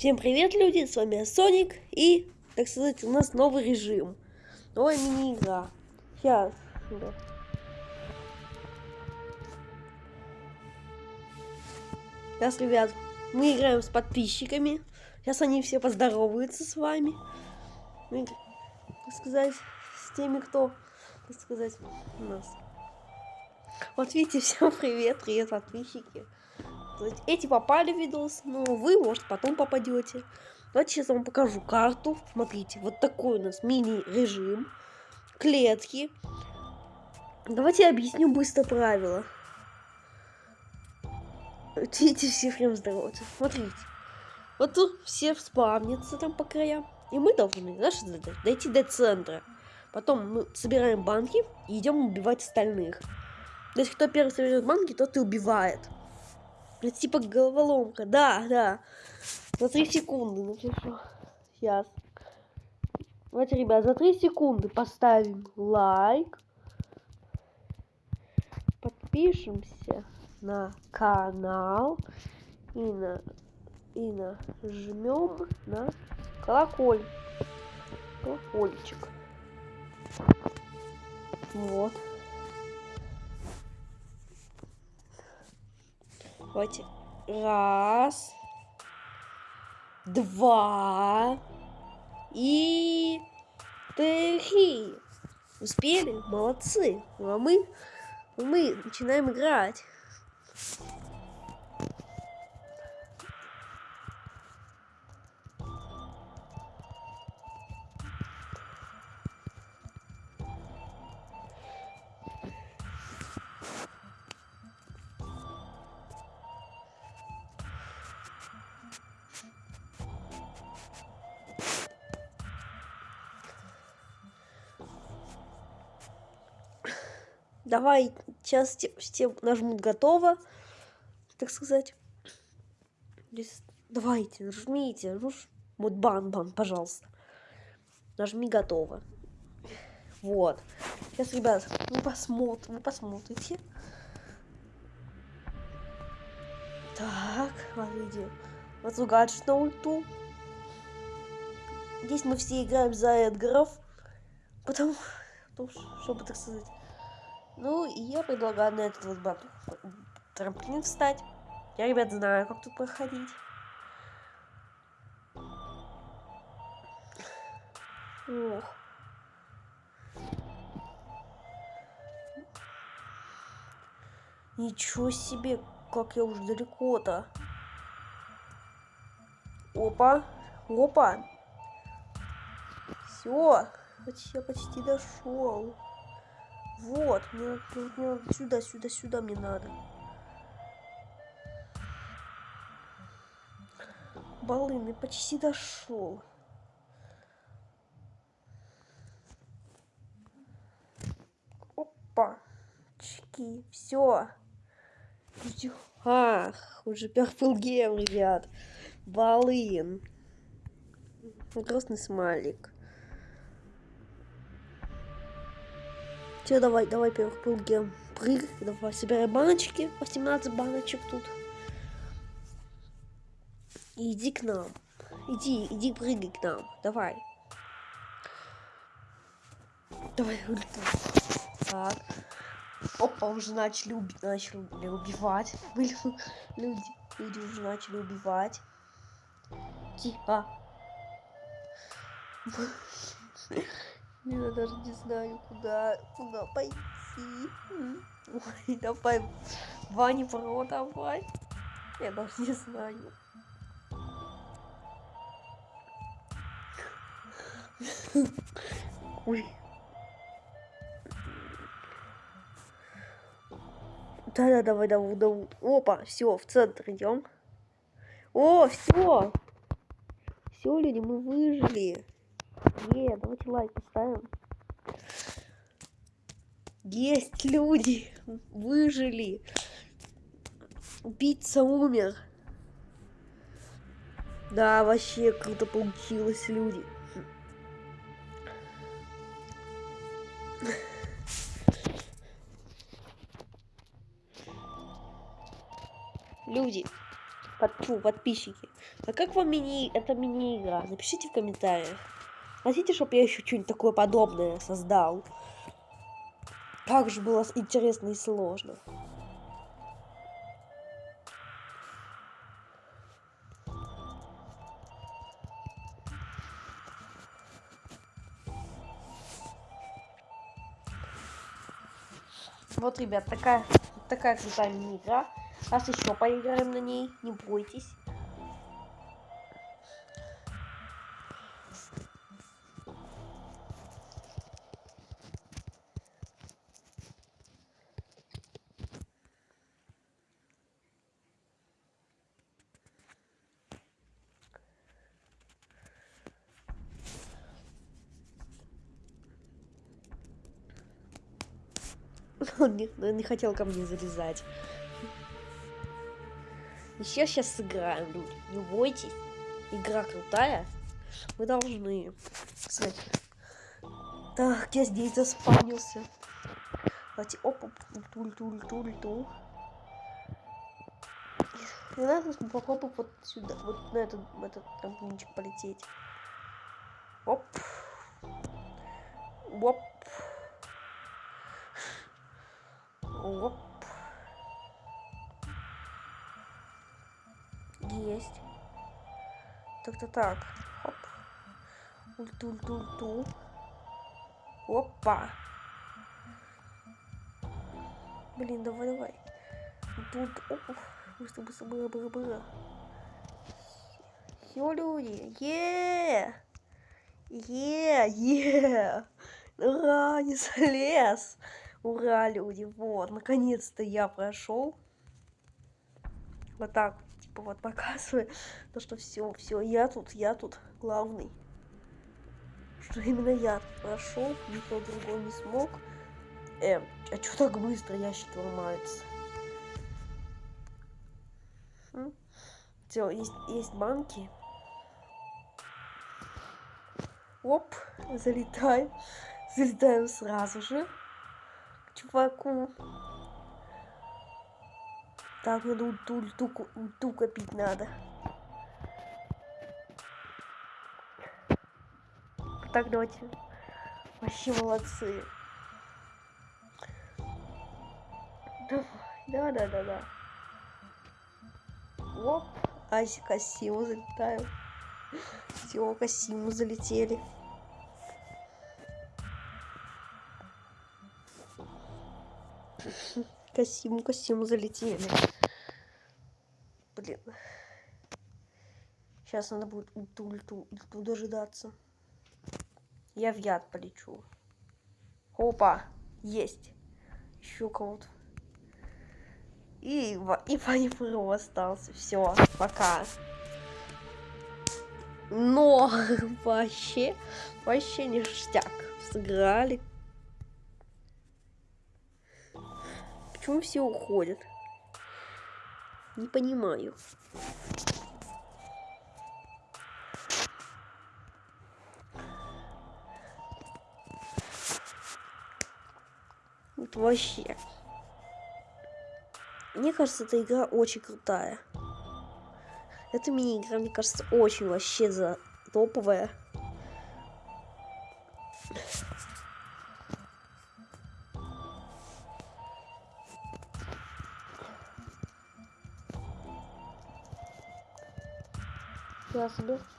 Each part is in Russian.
Всем привет, люди, с вами Соник, и, так сказать, у нас новый режим, новая мини-игра. Сейчас, да. Сейчас, ребят, мы играем с подписчиками, сейчас они все поздороваются с вами, мы, так сказать, с теми, кто, так сказать, у нас. Вот видите, всем привет, привет, подписчики. Эти попали в видос, но вы, может, потом попадете. Давайте сейчас вам покажу карту. Смотрите, вот такой у нас мини-режим. Клетки. Давайте я объясню быстро правила. Видите, все прям здороваются. Смотрите. Вот тут все спавнятся там по краям. И мы должны, знаешь, дойти до центра. Потом мы собираем банки и идем убивать остальных. То есть, кто первый соберет банки, тот и убивает. Это типа головоломка. Да, да. За 3 секунды напишу. Сейчас. Давайте, ребят, за 3 секунды поставим лайк. Подпишемся на канал. И на и нажмем на колоколь. Колокольчик. Вот. Давайте. Раз. Два. И три. Успели? Молодцы. Ну, а мы, мы начинаем играть. Давай, сейчас все нажмут готово, так сказать. Давайте, нажмите. Ну, вот бан, бан, пожалуйста. Нажми готово. Вот. Сейчас, ребят, вы посмотрите, вы посмотрите. Так, смотрите. Вот гаджет на ульту. Здесь мы все играем за Эдгаров. Потому, потому чтобы, так сказать, ну, и я предлагаю на этот вот батл трамплин встать. Я, ребят, знаю, как тут проходить. Ох. Ничего себе, как я уже далеко-то. Опа, опа. Все, я почти дошел. Вот, мне, мне сюда, сюда, сюда мне надо. Балын, почти дошел. Опа. Чки, все. Ах, уже перфил гем, ребят. Балын. Грустный смайлик. Все, давай, давай первых прыгаем. Прыг, давай, собираем баночки. 18 баночек тут. иди к нам. Иди, иди прыгай к нам. Давай. Давай, улетай. Так. Опа, уже начали, уби начали убивать. люди, люди уже начали убивать. Тихо. Я даже не знаю, куда, куда пойти. Ой, давай, Ваня Про, давай. Я даже не знаю. Ой. Да-да, давай, давай, давай. Опа, все, в центр идем. О, все. Все, люди, мы выжили. Е, давайте лайк поставим. Есть люди, выжили. Убийца умер. Да, вообще круто получилось, люди. Люди. под, фу, подписчики. А как вам мини, это мини-игра? Напишите в комментариях. Хотите, чтобы я еще что-нибудь такое подобное создал? Как же было интересно и сложно. Вот, ребят, такая, такая крутая мини-игра. Раз еще поиграем на ней, не бойтесь. Он не, не хотел ко мне залезать. Еще сейчас сыграем, люди. Не бойтесь. Игра крутая. Вы должны. Кстати. Так, я здесь заспавнился. Давайте, оп, оп, туль, туль, туль, туль. И надо попробовать вот сюда, вот на этот, этот трамплинчик полететь. Оп. Оп. Оп. Есть. Так-то так. Хоп. Ульту-ульту-ульту. Опа. Блин, давай, давай. Тут, оп, быстро, быстро, быстро, быстро, быстро. Все, люди, е е е Ура, не залез. Ура, люди, вот, наконец-то я прошел. Вот так, типа, вот показываю, то, что все, все, я тут, я тут главный. Что именно я прошел, никто другой не смог. Эм, а что так быстро ящики ломаются? Все, есть, есть банки. Оп, залетаем. Залетаем сразу же чуваку. Так, надо ульту, ульту, ульту копить надо. Так, давайте. Вообще молодцы. Давай, да, да, да, да. Оп, Аси Кассиму залетаем. Все, Кассиму залетели. Касиму, Касиму залетели. Блин. Сейчас надо будет ульту, ульту, ульту дожидаться. Я в яд полечу. Опа, есть. Еще кого-то. И, и Панифру остался. Все, пока. Но вообще, вообще ништяк. Сыграли Почему все уходят? Не понимаю. Вот вообще. Мне кажется, эта игра очень крутая. Эта мини-игра, мне кажется, очень вообще за топовая. Я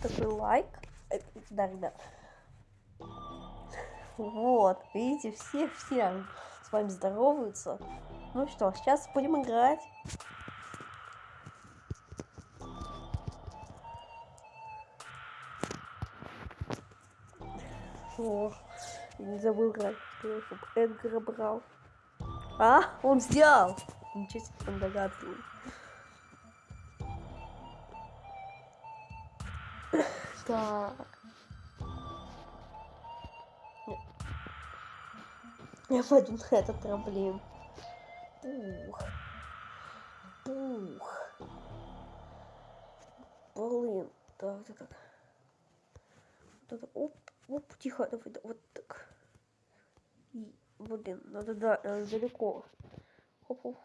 такой лайк. Э, да, ребят. Вот, видите, все, все с вами здороваются. Ну что, сейчас будем играть. О, не забыл играть, чтобы Эдгара брал. А, он взял. Ничего себе, он догадливый. Так. Я пойду на этот трамплин. Пух. Пух. Блин. Так, так, так. Вот это, оп, оп, тихо, давай, да, вот так. И, блин, надо, да, далеко. Оп, оп.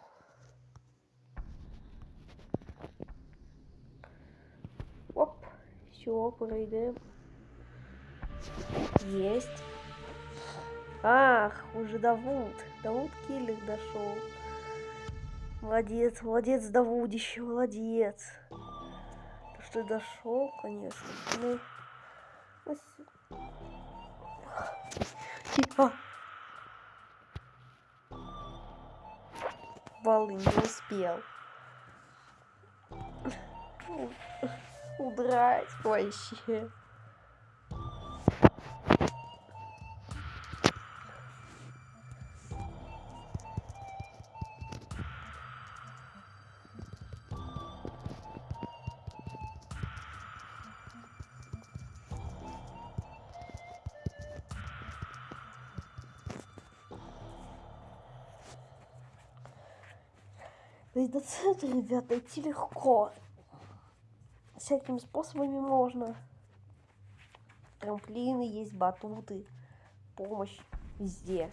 Оп, все, пройдем. Есть. Ах, уже Давуд. Давуд киллер дошел. Молодец, молодец, Давудище, молодец. То, что дошел, конечно. Ну, Тихо. Баллы не успел. Удрать вообще. То есть до центра, ребята, идти легко. Всякими способами можно. Трамплины есть, батуты, помощь везде.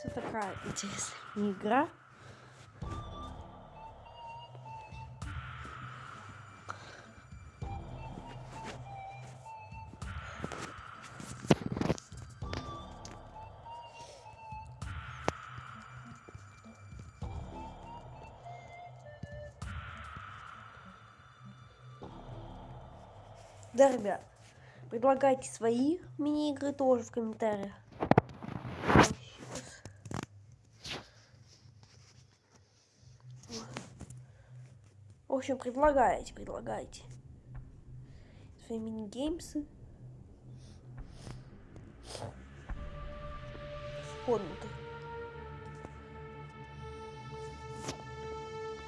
Все такая интересная игра. Да, ребят, предлагайте свои мини-игры тоже в комментариях. В общем, предлагайте, предлагайте. Свои мини-геймсы. Комнаты.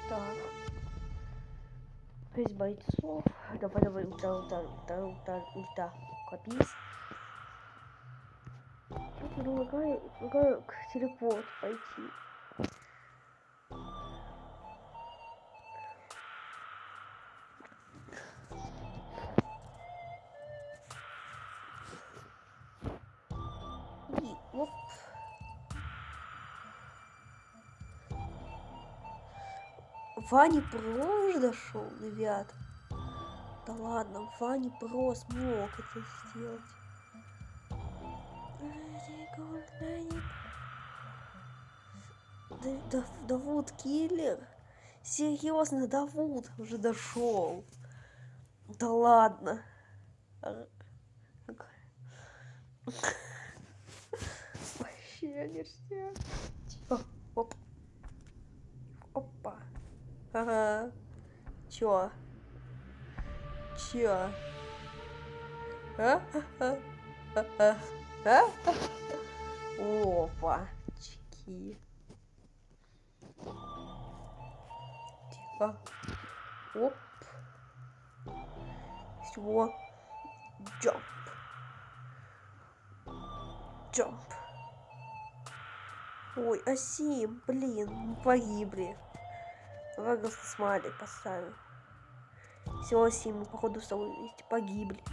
Так. Шесть бойцов. Давай, давай, ульта, ульта, ульта, ульта, ульта. Копись. Предлагаю, предлагаю к телепорт пойти. Ваня Про уже дошел, ребят. Да ладно, Ваня Про смог это сделать. Да, да, Давуд киллер. Серьезно, Давуд уже дошел. Да ладно. Вообще ништяк. Тихо. Оп. Ага. Чё? Чё? А? Опа. Чики. Тихо. Оп. Все. Джамп. Джамп. Ой, Асим, блин, погибли. Давай смайлик поставим. Все, Асим, мы походу с тобой вместе погибли.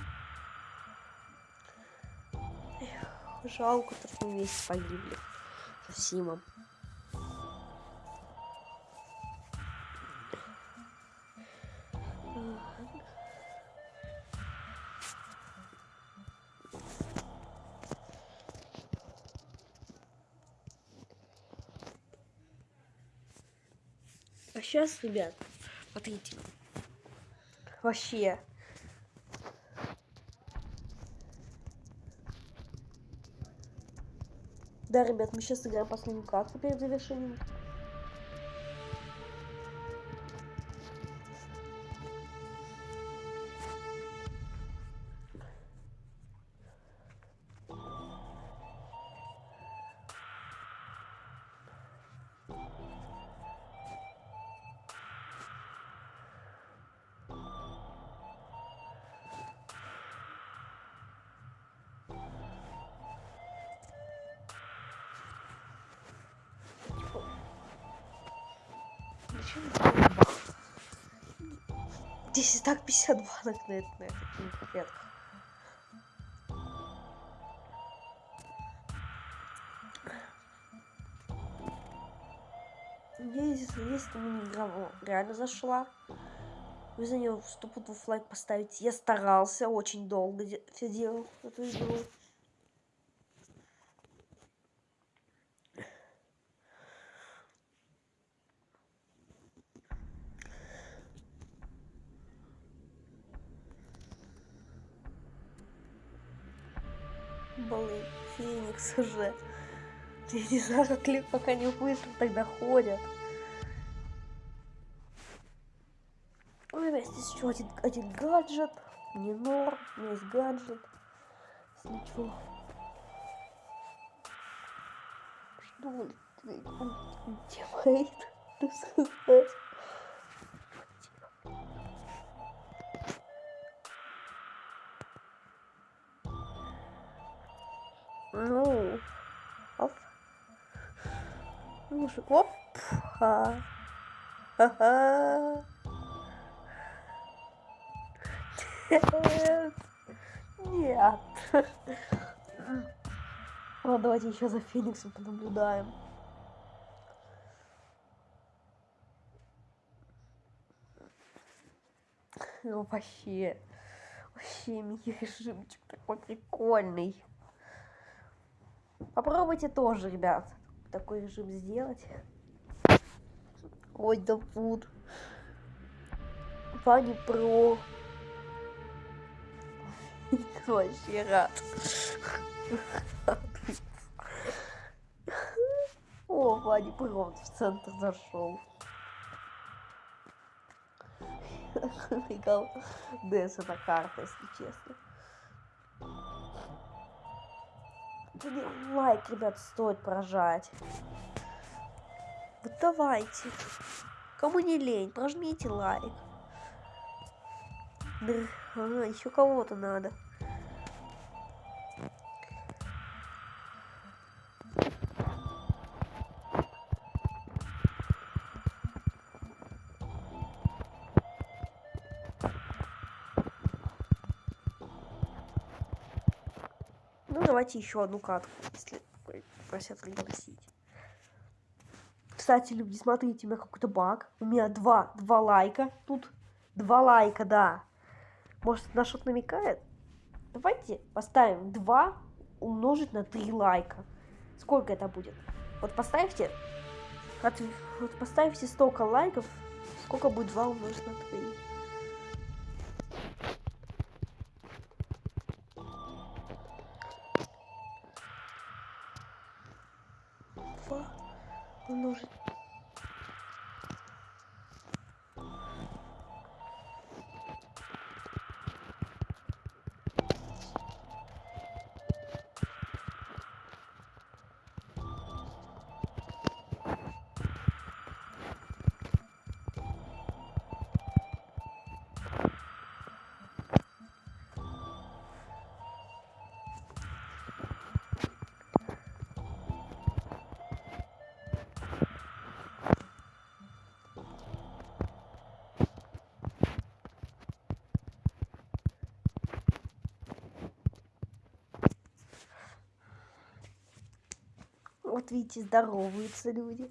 Эх, жалко, что мы вместе погибли. С Асимом. Сейчас, ребят, смотрите. Вообще. Да, ребят, мы сейчас играем последнюю катку перед завершением. Здесь и так 50 банок на, на этих конфетках. Если, если мне игра реально зашла, вы за нее стопудов лайк поставить. Я старался, очень долго все делал эту игру. Блин, Уже. Я не знаю, как ли, пока не быстро тогда ходят. У меня здесь еще один, один гаджет. Не норм, у меня есть гаджет. Если что. Что он делает? Рассказать. Ну, Ну, оп. Ха. Нет. Нет. Ладно, давайте еще за Фениксом понаблюдаем. Ну, вообще, вообще мини-режимчик такой прикольный. Попробуйте тоже, ребят, такой режим сделать. Ой, да фуд. Фани Про. Вообще рад. О, Ваня Про в центр зашел. Прикол. Дэс это карта, если честно. Лайк, ребят, стоит прожать. Вот давайте. Кому не лень, прожмите лайк. Ага, еще кого-то надо. Ну, давайте еще одну катку, если просят пригласить. Кстати, люди, смотрите, у меня какой-то баг. У меня два, два лайка. Тут два лайка, да. Может, на что-то намекает? Давайте поставим 2 умножить на 3 лайка. Сколько это будет? Вот поставьте, от, вот поставьте столько лайков, сколько будет 2 умножить на 3. Вот видите, здороваются люди.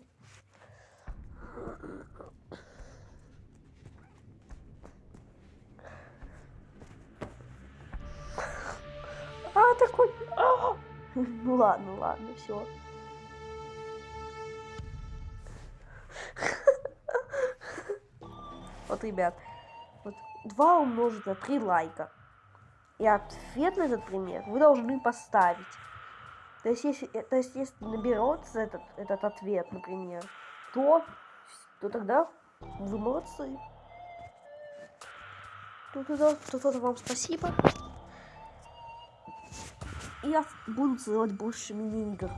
А, такой... А! Ну ладно, ладно, все. Вот, ребят, вот 2 умножить на 3 лайка. И ответ на этот пример вы должны поставить. То есть, если, то есть, если наберется этот, этот ответ, например, то, то тогда вы молодцы. То тогда, то тогда вам спасибо. И я буду делать больше мини-игр.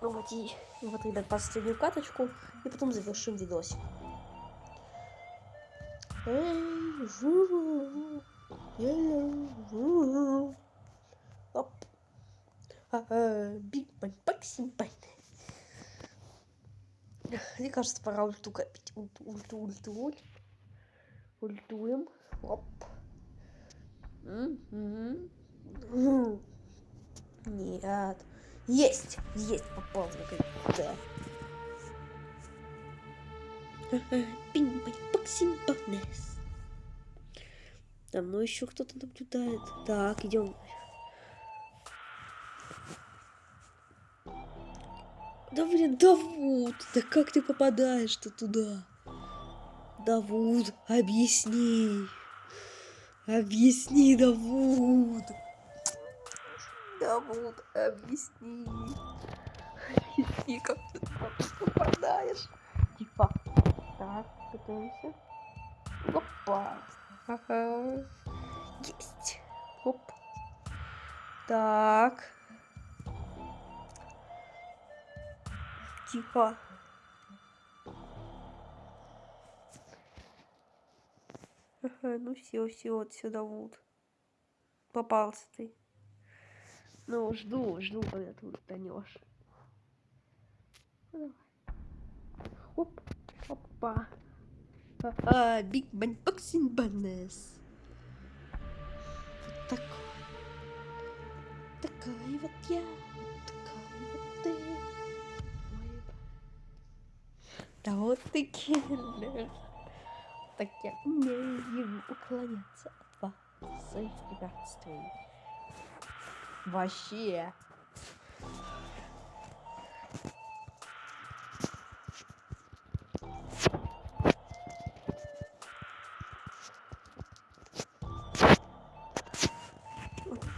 Ну вот, и, вот, ребят, последнюю каточку, и потом завершим видосик. Эй, жу, Оп. Биг бань, баксим бань. Мне кажется, пора ульту копить. Ульту, ульту, ульту, ульту. Ультуем. Оп. Нет. Есть! Есть! Попал Да. Пинг-пинг-паксим-панес. За мной еще кто-то наблюдает. Так, идем. Да блин, Давуд, да как ты попадаешь-то туда? Давуд, объясни. Объясни, Давуд. Давуд, объясни. Объясни, как ты туда попадаешь. Типа, так, готовимся. Опа. Ага. Есть. Оп. Так. Тихо. Ага, ну все, все, вот сюда вот. Попался ты. Ну, жду, жду, когда ты утонешь. Ну. Оп, опа. А, Биг Бан Боксинг Баннес. Вот такой. Такая вот я. Такая вот ты. Да вот ты киллер. Так я умею уклоняться от вас, своих препятствий. Вообще.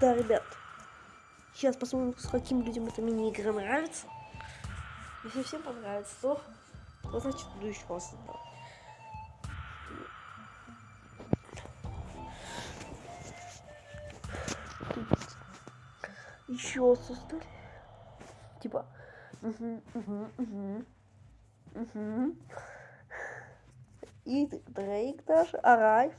Да, ребят. Сейчас посмотрим, с каким людям эта мини-игра нравится. Если всем понравится, то ну, значит, буду еще раз создавать. Еще создали. Типа. Угу, угу, угу. Угу. И Дрейк даже, Арайв.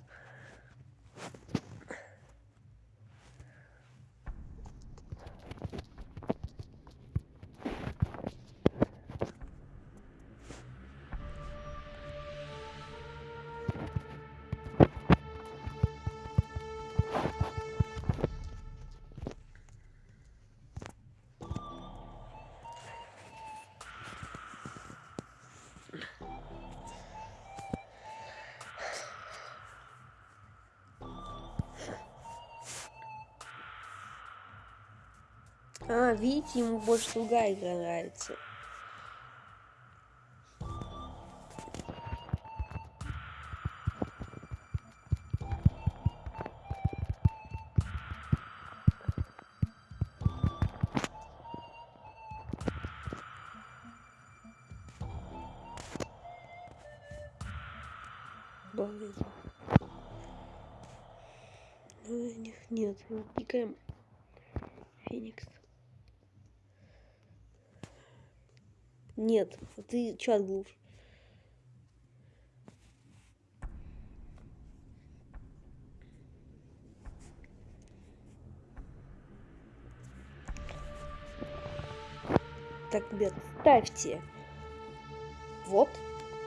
А, видите, ему больше другая игра нравится. Блин. Ну, нет, пикаем Феникс. Нет, ты чат глушь. Так, ребят, ставьте вот,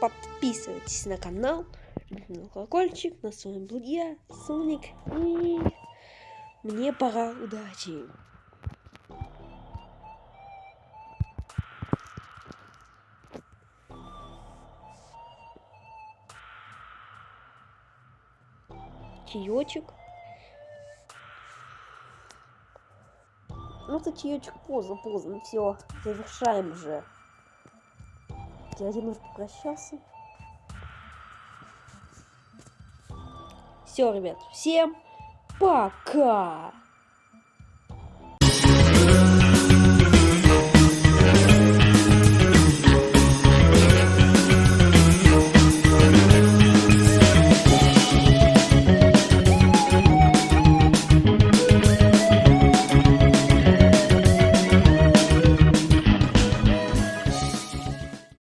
подписывайтесь на канал, на колокольчик, на свой был я, Соник, и мне пора, удачи! Чаечек. Ну, это чаечек поздно, поздно. Все, завершаем уже. Дядя Нур попрощался. Все, ребят, всем пока!